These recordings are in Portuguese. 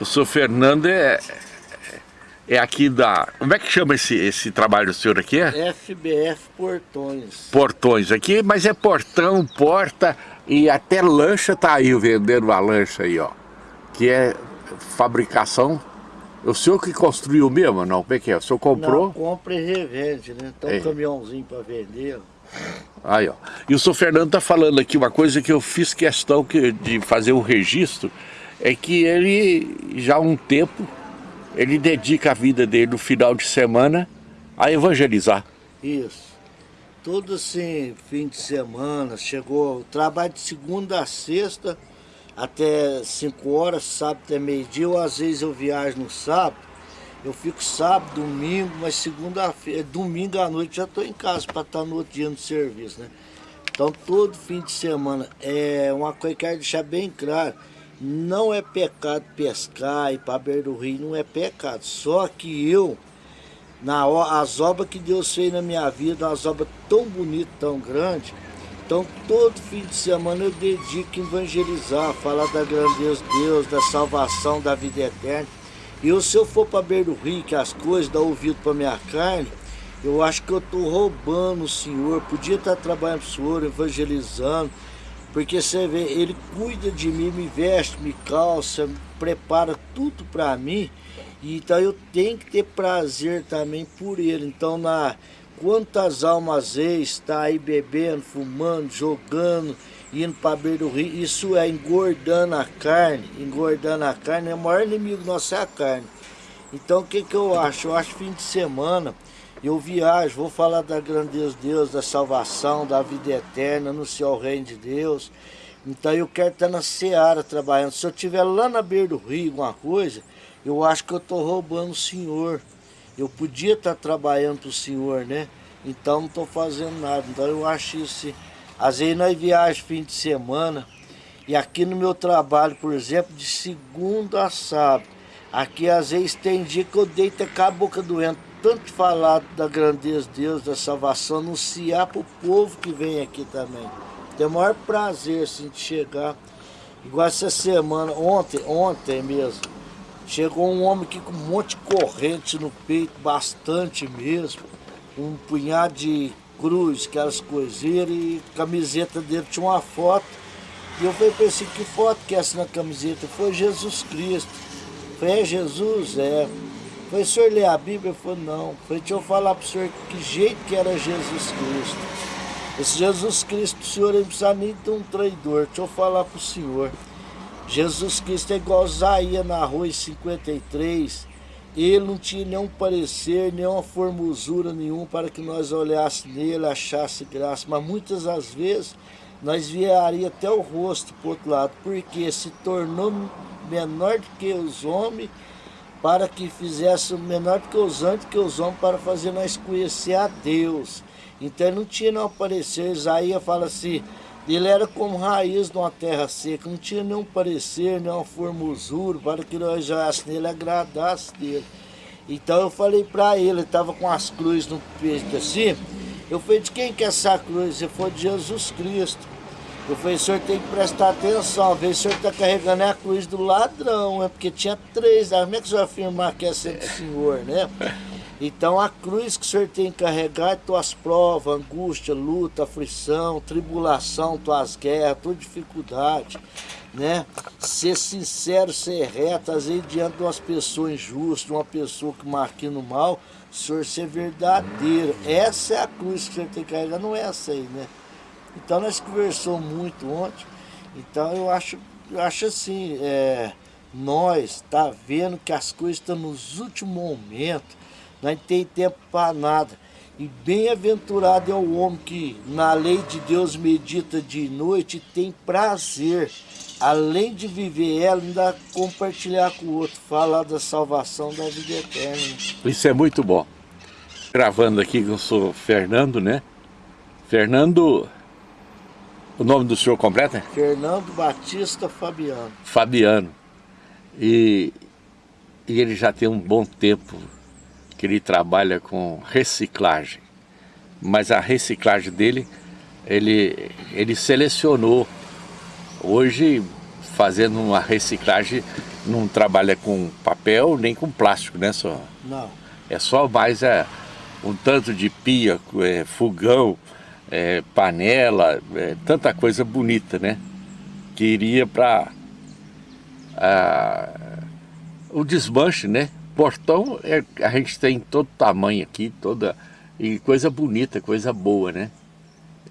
O senhor Fernando é, é aqui da... Como é que chama esse, esse trabalho do senhor aqui? FBF Portões. Portões aqui, mas é portão, porta e até lancha tá aí vendendo uma lancha aí, ó. Que é fabricação o senhor que construiu mesmo, não? Como é que é? O senhor comprou? Não, compra e revende, né? Então um caminhãozinho para vender. Aí, ó. E o senhor Fernando está falando aqui uma coisa que eu fiz questão que, de fazer o registro, é que ele, já há um tempo, ele dedica a vida dele no final de semana a evangelizar. Isso. Tudo assim, fim de semana, chegou, trabalho de segunda a sexta, até 5 horas, sábado até meio-dia, ou às vezes eu viajo no sábado, eu fico sábado, domingo, mas segunda-feira, domingo à noite já estou em casa para estar no outro dia no serviço, né? Então todo fim de semana, é uma coisa que eu quero deixar bem claro, não é pecado pescar e para beira do rio, não é pecado, só que eu, na, as obras que Deus fez na minha vida, as obras tão bonitas, tão grandes, então todo fim de semana eu dedico a evangelizar, falar da grandeza de Deus, da salvação, da vida eterna. E eu, se eu for para beira do rio, que as coisas dão ouvido para minha carne, eu acho que eu estou roubando o Senhor, podia estar trabalhando para o Senhor, evangelizando, porque você vê, Ele cuida de mim, me veste, me calça, prepara tudo para mim, então eu tenho que ter prazer também por Ele. Então na Quantas almas está aí bebendo, fumando, jogando, indo para beira do rio, isso é engordando a carne, engordando a carne, é o maior inimigo nosso é a carne. Então o que, que eu acho? Eu acho fim de semana, eu viajo, vou falar da grandeza de Deus, da salvação, da vida eterna, no céu reino de Deus. Então eu quero estar na seara trabalhando. Se eu estiver lá na beira do rio, alguma coisa, eu acho que eu estou roubando o Senhor eu podia estar trabalhando para o senhor, né? Então não estou fazendo nada. Então eu acho isso. Às vezes nós viajamos fim de semana e aqui no meu trabalho, por exemplo, de segunda a sábado, aqui às vezes tem dia que eu deito com a boca doendo, tanto falar da grandeza de Deus, da salvação, anunciar para o povo que vem aqui também. Tem o maior prazer assim, de chegar. Igual essa semana, ontem, ontem mesmo, Chegou um homem aqui com um monte de corrente no peito, bastante mesmo. Um punhado de cruz, aquelas coiseiras e camiseta dele tinha uma foto. E eu falei para assim, que foto que é essa na camiseta? Foi Jesus Cristo. Falei, é Jesus? É. Eu falei, o senhor lê a Bíblia? Ele falou, não. Eu falei, deixa eu falar para o senhor que jeito que era Jesus Cristo. Esse Jesus Cristo, o senhor não precisa nem ter um traidor. Deixa eu falar para o senhor. Jesus Cristo é igual Zaia na rua em 53. Ele não tinha nenhum parecer, nenhuma formosura nenhum para que nós olhássemos nele, achasse graça. Mas muitas das vezes nós viaria até o rosto para o outro lado, porque se tornou menor do que os homens, para que fizesse menor do que os anjos, que os homens, para fazer nós conhecer a Deus. Então não tinha nenhum parecer. Isaías fala assim, ele era como raiz de uma terra seca, não tinha nenhum parecer, nenhuma formosura, para que nós olhasse nele agradasse dele. Então eu falei para ele estava com as cruzes no peito assim, eu falei, de quem que é essa cruz? Ele falou, de Jesus Cristo. Eu falei, o senhor tem que prestar atenção, ver se o senhor está carregando a cruz do ladrão, é porque tinha três, como é que o senhor afirmar que é ser do senhor, né? Então a cruz que o Senhor tem que carregar é tuas provas, angústia, luta, aflição, tribulação, tuas guerras, tua dificuldade, né? Ser sincero, ser reto, às vezes diante de umas pessoas injustas, uma pessoa que marquina o mal, o Senhor ser verdadeiro. Essa é a cruz que o Senhor tem que carregar, não é essa aí, né? Então nós conversamos muito ontem, então eu acho, eu acho assim, é, nós tá vendo que as coisas estão nos últimos momentos, não tem tempo para nada. E bem-aventurado é o homem que na lei de Deus medita de noite e tem prazer, além de viver ela, ainda compartilhar com o outro, falar da salvação da vida eterna. Isso é muito bom. Gravando aqui eu sou Fernando, né? Fernando, o nome do senhor completo é? Fernando Batista Fabiano. Fabiano. E, e ele já tem um bom tempo que ele trabalha com reciclagem. Mas a reciclagem dele, ele, ele selecionou. Hoje, fazendo uma reciclagem não trabalha com papel nem com plástico, né, só? Não. É só mais é, um tanto de pia, é, fogão, é, panela, é, tanta coisa bonita, né? Que iria para o desmanche, né? Portão é, a gente tem todo tamanho aqui, toda e coisa bonita, coisa boa, né?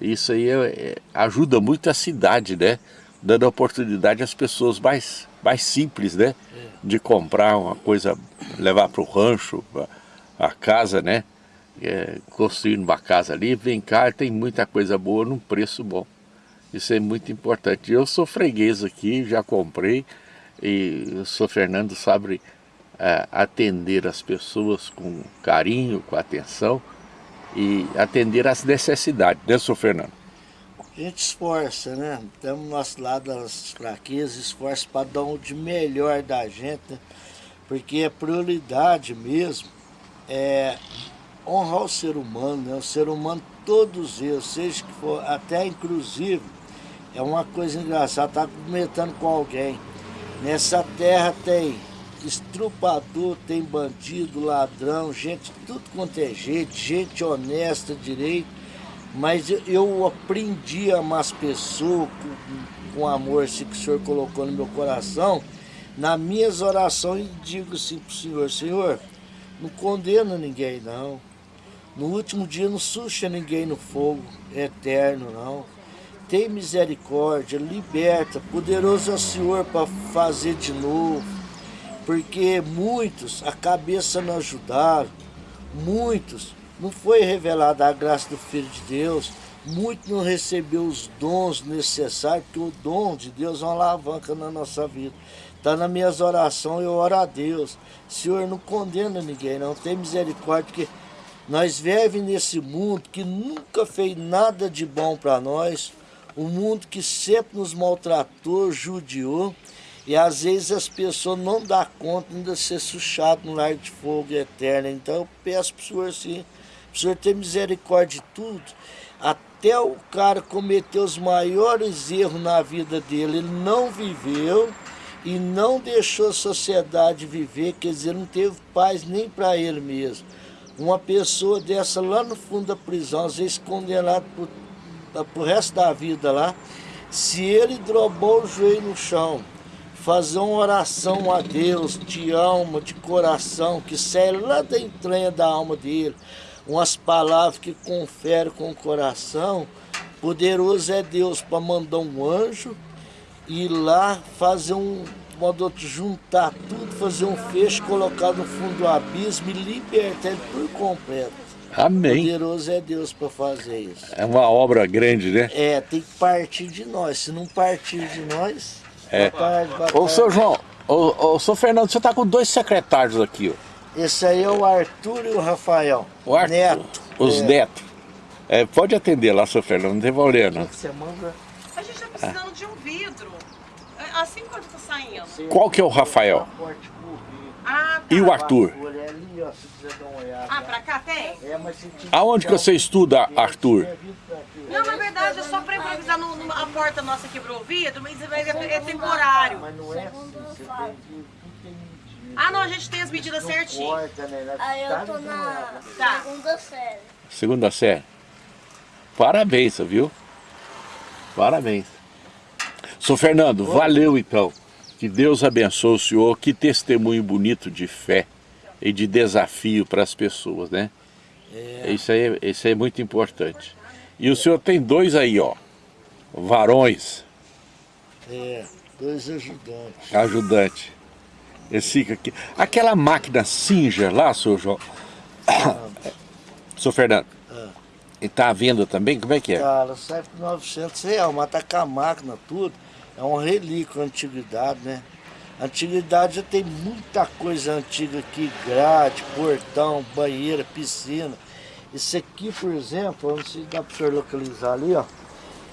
Isso aí é, é, ajuda muito a cidade, né? Dando oportunidade às pessoas mais, mais simples, né? De comprar uma coisa, levar para o rancho, a, a casa, né? É, construindo uma casa ali, vem cá, tem muita coisa boa num preço bom. Isso é muito importante. Eu sou freguês aqui, já comprei, e eu sou Fernando sabe é, atender as pessoas com carinho, com atenção e atender às necessidades, né, senhor Fernando? A gente esforça, né? Temos no nosso lado das fraquezas, esforça para dar o de melhor da gente, né? porque a prioridade mesmo é honrar o ser humano, né? O ser humano, todos eles, seja que for, até inclusive, é uma coisa engraçada, tá comentando com alguém. Nessa terra tem estrupador, tem bandido, ladrão, gente, tudo quanto é gente, gente honesta, direito. Mas eu aprendi a amar as pessoas com, com amor assim, que o Senhor colocou no meu coração. Nas minhas orações, digo assim para o Senhor, Senhor, não condena ninguém não. No último dia não suja ninguém no fogo eterno não. Tem misericórdia, liberta, poderoso é o Senhor para fazer de novo porque muitos a cabeça não ajudaram, muitos não foi revelada a graça do Filho de Deus, muitos não recebeu os dons necessários, porque o dom de Deus é uma alavanca na nossa vida. Está nas minhas orações, eu oro a Deus. Senhor, não condena ninguém, não tem misericórdia, porque nós vivemos nesse mundo que nunca fez nada de bom para nós, um mundo que sempre nos maltratou, judiou, e às vezes as pessoas não dão conta de ser suchado no lar de fogo eterno. Então eu peço para o Senhor para o Senhor ter misericórdia de tudo. Até o cara cometeu os maiores erros na vida dele, ele não viveu e não deixou a sociedade viver, quer dizer, não teve paz nem para ele mesmo. Uma pessoa dessa lá no fundo da prisão, às vezes condenado para o resto da vida lá, se ele drobou o joelho no chão, fazer uma oração a Deus de alma, de coração, que sai lá da entranha da alma dele, umas palavras que confere com o coração, poderoso é Deus para mandar um anjo ir lá fazer um modo de juntar tudo, fazer um fecho, colocar no fundo do abismo e libertar ele por completo. Amém. Poderoso é Deus para fazer isso. É uma obra grande, né? É, tem que partir de nós. Se não partir de nós, é. Boa tarde, boa tarde. Ô, seu João, ô, ô, seu Fernando, você tá com dois secretários aqui, ó. Esse aí é o Arthur e o Rafael. O Arthur, Neto. Os é. netos. É, pode atender lá, seu Fernando, não tem problema. Você manda... A gente tá precisando de um vidro. Assim quando tá saindo. Qual que é o Rafael? Ah, tá. E o Arthur? Ah, pra cá tem? É, Aonde que você estuda, Arthur? Não, na verdade é só para improvisar no, no, a porta nossa quebrou o vidro, mas é, é temporário. Mas não é assim, Ah, não, a gente tem as medidas certinhas. Né? Aí eu tô na tá. segunda série. Segunda série. Parabéns, viu? Parabéns. Sou Fernando, valeu então. Que Deus abençoe o senhor. Que testemunho bonito de fé e de desafio para as pessoas, né? É. Isso, aí, isso aí é muito importante. E o senhor tem dois aí, ó, varões. É, dois ajudantes. Ajudante. Esse aqui. Aquela máquina Singer lá, senhor João. Ah. senhor Fernando. Ah. E tá à venda também? Como é que é? Cara, sai por 900 reais, mas tá com a máquina, tudo. É um relíquio, antiguidade, né? Antiguidade já tem muita coisa antiga aqui, grade, portão, banheira, piscina. Esse aqui, por exemplo, não sei se dá para o senhor localizar ali, ó.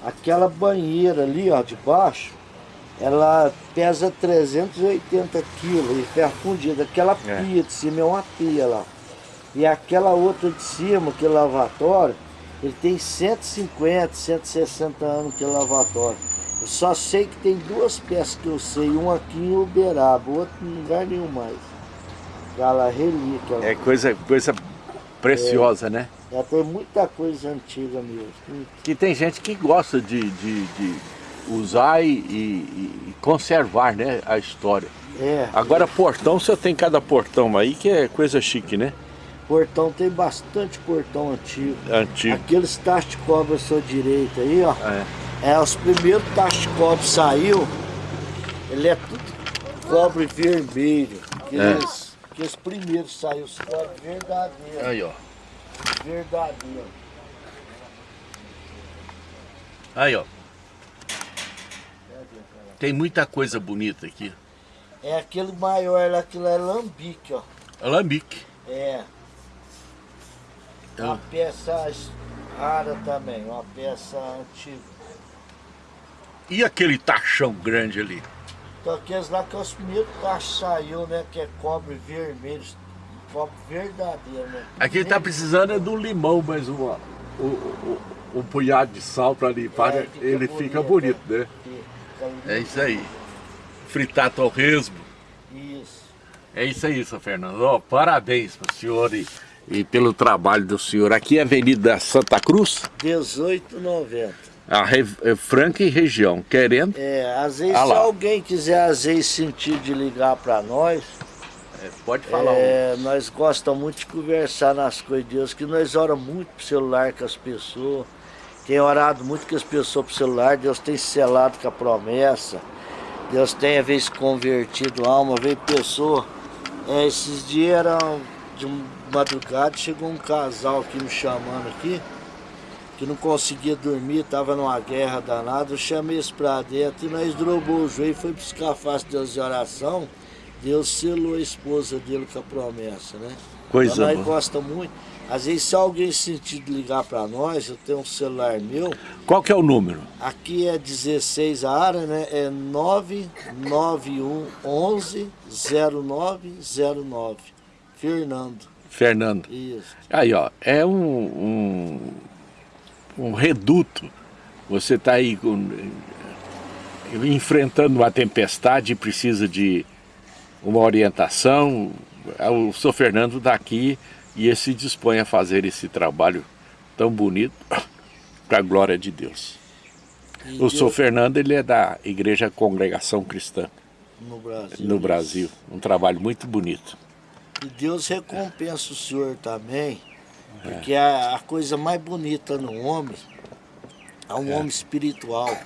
Aquela banheira ali, ó, de baixo, ela pesa 380 quilos e ferro fundido. Aquela é. pia de cima é uma pia lá. E aquela outra de cima, que é lavatório, ele tem 150, 160 anos que é lavatório. Eu só sei que tem duas peças que eu sei, um aqui em Uberaba, outro em lugar nenhum mais. Aquela relíquia. É coisa, coisa preciosa, é, né? É, tem muita coisa antiga mesmo. Que tem gente que gosta de, de, de usar e, e, e, conservar né, a história. É. Agora portão, você tem cada portão aí que é coisa chique, né? Portão tem bastante portão antigo. Antigo. Aqueles tachos de cobre à sua direita aí, ó. É. é os primeiros tachos de cobre saiu. Ele é tudo cobre vermelho. Aqueles, é. aqueles primeiros saiu os cobre verdadeiros. Aí, ó. Verdadeiro. Aí, ó. Tem muita coisa bonita aqui. É aquele maior lá, aquilo é lambique, ó. Alambique. É. Uma peça rara também, uma peça antiga. E aquele tachão grande ali? Então aqueles lá que é os primeiros tachos saiu, né? Que é cobre vermelho, cobre verdadeiro, né? Aqui ele tá precisando é do limão, mas uma, o, o, o punhado de sal para limpar, é, fica ele bonito, fica bonito, né? Fica é isso aí. Fritar torresmo. Isso. É isso aí, seu Fernando. Oh, parabéns para o senhor e e pelo trabalho do senhor. Aqui é Avenida Santa Cruz? 1890. A Re é Franca e região, querendo? É, às vezes ah se alguém quiser às vezes sentir de ligar para nós, é, pode falar. É, nós gostamos muito de conversar nas coisas de Deus, que nós oramos muito pro celular com as pessoas, tem orado muito com as pessoas pro celular, Deus tem selado com a promessa, Deus tem às vezes convertido alma, veio pessoa, é, esses dias eram de madrugada, chegou um casal aqui me chamando aqui, que não conseguia dormir, estava numa guerra danada, eu chamei eles pra dentro e nós drobou o joelho, foi buscar a face de Deus de oração, Deus selou a esposa dele com a promessa, né? Coisa então, nós gosta muito. Às vezes se alguém sentir de ligar para nós, eu tenho um celular meu. Qual que é o número? Aqui é 16 a área, né? É 991 11 0909. Fernando. Fernando. Isso. Aí, ó, é um, um, um reduto. Você está aí com, enfrentando uma tempestade e precisa de uma orientação. O senhor Fernando está aqui e ele se dispõe a fazer esse trabalho tão bonito para a glória de Deus. E o senhor Fernando ele é da Igreja Congregação Cristã. No Brasil. No Brasil. Um trabalho muito bonito. E Deus recompensa o senhor também, porque a, a, coisa mais bonita no homem é um é. homem espiritual.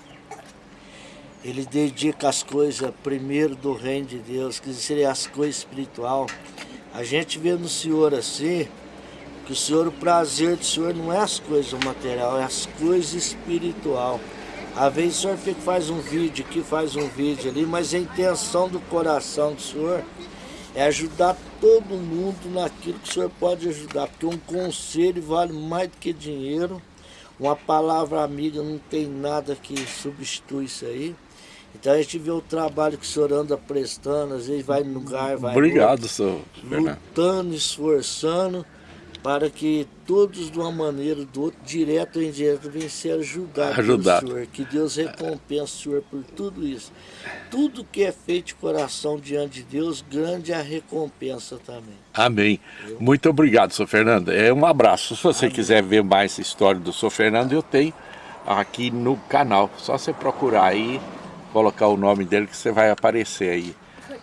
Ele dedica as coisas primeiro do reino de Deus, que seria as coisas espiritual. A gente vê no Senhor assim, que o Senhor, o prazer do Senhor não é as coisas material, é as coisas espiritual. Às vezes o Senhor fica, faz um vídeo aqui, faz um vídeo ali, mas a intenção do coração do Senhor é ajudar todo mundo naquilo que o senhor pode ajudar, porque um conselho vale mais do que dinheiro, uma palavra amiga não tem nada que substitui isso aí. Então a gente vê o trabalho que o senhor anda prestando, às vezes vai no lugar, vai Obrigado, senhor. Lutando, esforçando para que todos de uma maneira, do outro, direto ou indireto, venham ser ajudados Ajudar. pelo Senhor. Que Deus recompense o Senhor por tudo isso. Tudo que é feito de coração diante de Deus, grande é a recompensa também. Amém. Eu... Muito obrigado, senhor Fernando. É um abraço. Se você Amém. quiser ver mais a história do senhor Fernando, eu tenho aqui no canal. Só você procurar aí, colocar o nome dele que você vai aparecer aí.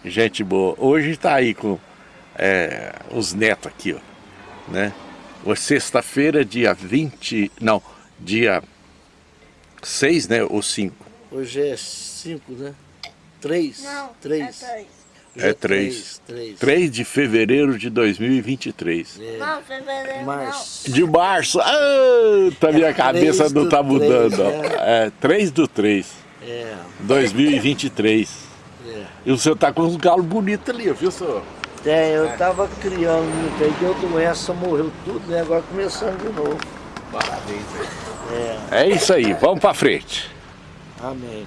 Gente boa. Hoje está aí com é, os netos aqui, ó né? Hoje sexta-feira, dia 20, não, dia 6, né, ou 5? Hoje é 5, né? 3. Não, 3. é 3. É 3. 3 de fevereiro de 2023. É. Não, fevereiro março. De março. Ah, tá minha é cabeça não tá mudando. 3, é. é 3 do 3. É. 2023. É. E o senhor tá com uns galos bonitos ali, viu, senhor? Tem, eu tava criando aí, deu doença, morreu tudo, né? Agora começando de novo. Parabéns, É. é isso aí, vamos pra frente. Amém.